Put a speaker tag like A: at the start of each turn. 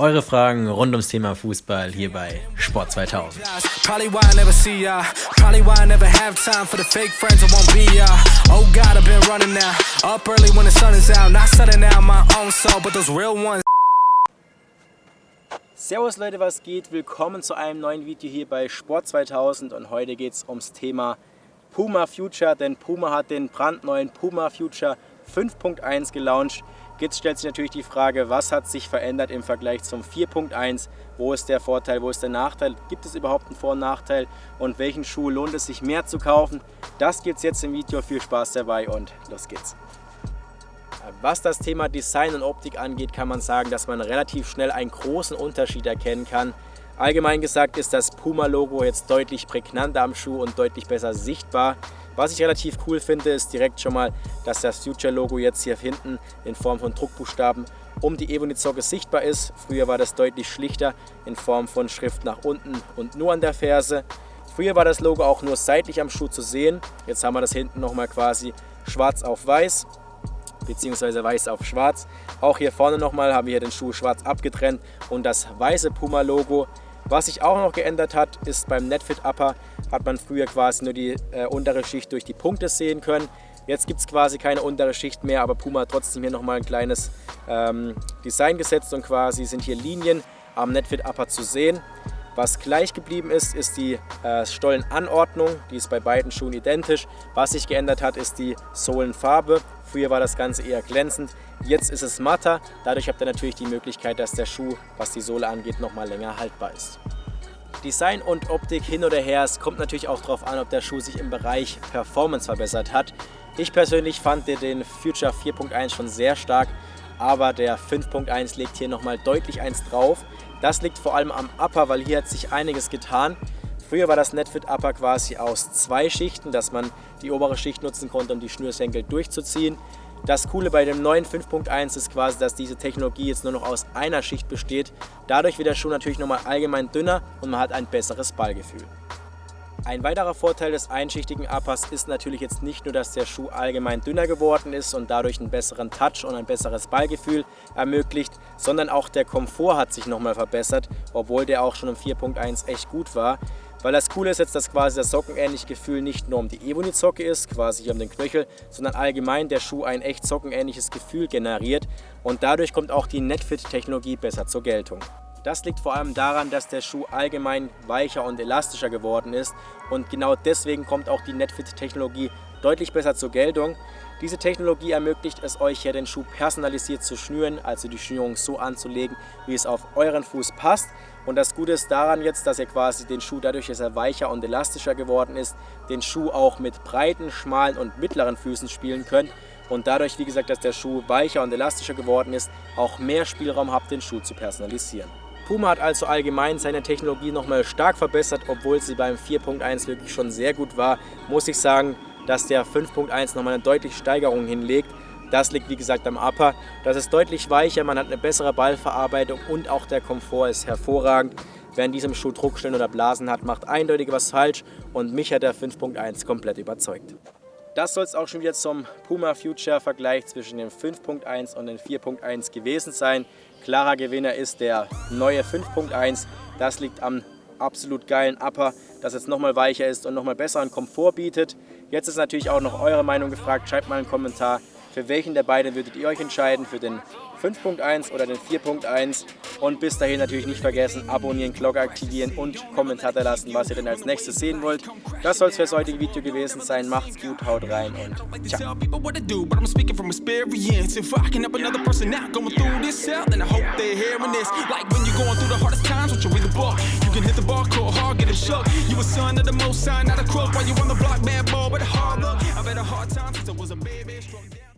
A: Eure Fragen rund ums Thema Fußball hier bei Sport 2000. Servus Leute, was geht? Willkommen zu einem neuen Video hier bei Sport 2000 und heute geht es ums Thema Puma Future, denn Puma hat den brandneuen Puma Future 5.1 gelauncht. Jetzt stellt sich natürlich die Frage, was hat sich verändert im Vergleich zum 4.1? Wo ist der Vorteil, wo ist der Nachteil? Gibt es überhaupt einen Vor- und Nachteil? Und welchen Schuh lohnt es sich mehr zu kaufen? Das gibt es jetzt im Video. Viel Spaß dabei und los geht's. Was das Thema Design und Optik angeht, kann man sagen, dass man relativ schnell einen großen Unterschied erkennen kann. Allgemein gesagt ist das Puma-Logo jetzt deutlich prägnanter am Schuh und deutlich besser sichtbar. Was ich relativ cool finde, ist direkt schon mal, dass das Future-Logo jetzt hier hinten in Form von Druckbuchstaben um die Ebony-Zocke sichtbar ist. Früher war das deutlich schlichter in Form von Schrift nach unten und nur an der Ferse. Früher war das Logo auch nur seitlich am Schuh zu sehen. Jetzt haben wir das hinten nochmal quasi schwarz auf weiß beziehungsweise weiß auf schwarz. Auch hier vorne nochmal haben wir hier den Schuh schwarz abgetrennt und das weiße Puma-Logo was sich auch noch geändert hat, ist beim Netfit Upper hat man früher quasi nur die äh, untere Schicht durch die Punkte sehen können. Jetzt gibt es quasi keine untere Schicht mehr, aber Puma hat trotzdem hier nochmal ein kleines ähm, Design gesetzt und quasi sind hier Linien am Netfit Upper zu sehen. Was gleich geblieben ist, ist die äh, Stollenanordnung. Die ist bei beiden Schuhen identisch. Was sich geändert hat, ist die Sohlenfarbe. Früher war das Ganze eher glänzend. Jetzt ist es matter. Dadurch habt ihr natürlich die Möglichkeit, dass der Schuh, was die Sohle angeht, nochmal länger haltbar ist. Design und Optik hin oder her, es kommt natürlich auch darauf an, ob der Schuh sich im Bereich Performance verbessert hat. Ich persönlich fand den Future 4.1 schon sehr stark, aber der 5.1 legt hier nochmal deutlich eins drauf. Das liegt vor allem am Upper, weil hier hat sich einiges getan. Früher war das Netfit Upper quasi aus zwei Schichten, dass man die obere Schicht nutzen konnte, um die Schnürsenkel durchzuziehen. Das Coole bei dem neuen 5.1 ist quasi, dass diese Technologie jetzt nur noch aus einer Schicht besteht. Dadurch wird der Schuh natürlich nochmal allgemein dünner und man hat ein besseres Ballgefühl. Ein weiterer Vorteil des einschichtigen Uppers ist natürlich jetzt nicht nur, dass der Schuh allgemein dünner geworden ist und dadurch einen besseren Touch und ein besseres Ballgefühl ermöglicht, sondern auch der Komfort hat sich nochmal verbessert, obwohl der auch schon im 4.1 echt gut war. Weil das Coole ist jetzt, dass quasi das sockenähnliche Gefühl nicht nur um die Ebony-Zocke ist, quasi hier um den Knöchel, sondern allgemein der Schuh ein echt sockenähnliches Gefühl generiert und dadurch kommt auch die Netfit-Technologie besser zur Geltung. Das liegt vor allem daran, dass der Schuh allgemein weicher und elastischer geworden ist und genau deswegen kommt auch die Netfit-Technologie deutlich besser zur Geltung. Diese Technologie ermöglicht es euch ja den Schuh personalisiert zu schnüren, also die Schnürung so anzulegen, wie es auf euren Fuß passt. Und das Gute ist daran jetzt, dass ihr quasi den Schuh dadurch, dass er weicher und elastischer geworden ist, den Schuh auch mit breiten, schmalen und mittleren Füßen spielen könnt. Und dadurch, wie gesagt, dass der Schuh weicher und elastischer geworden ist, auch mehr Spielraum habt, den Schuh zu personalisieren. Puma hat also allgemein seine Technologie nochmal stark verbessert, obwohl sie beim 4.1 wirklich schon sehr gut war, muss ich sagen, dass der 5.1 nochmal eine deutliche Steigerung hinlegt. Das liegt wie gesagt am Upper. Das ist deutlich weicher, man hat eine bessere Ballverarbeitung und auch der Komfort ist hervorragend. Wer in diesem Schuh Druckstellen oder Blasen hat, macht eindeutig was falsch und mich hat der 5.1 komplett überzeugt. Das soll es auch schon wieder zum Puma Future Vergleich zwischen dem 5.1 und dem 4.1 gewesen sein. Klarer Gewinner ist der neue 5.1. Das liegt am absolut geilen Upper, das jetzt nochmal weicher ist und nochmal besseren Komfort bietet. Jetzt ist natürlich auch noch eure Meinung gefragt. Schreibt mal einen Kommentar, für welchen der beiden würdet ihr euch entscheiden? Für den 5.1 oder den 4.1? Und bis dahin natürlich nicht vergessen, abonnieren, Glocke aktivieren und Kommentare lassen, was ihr denn als nächstes sehen wollt. Das soll es für das heutige Video gewesen sein. Macht's gut, haut rein und ciao.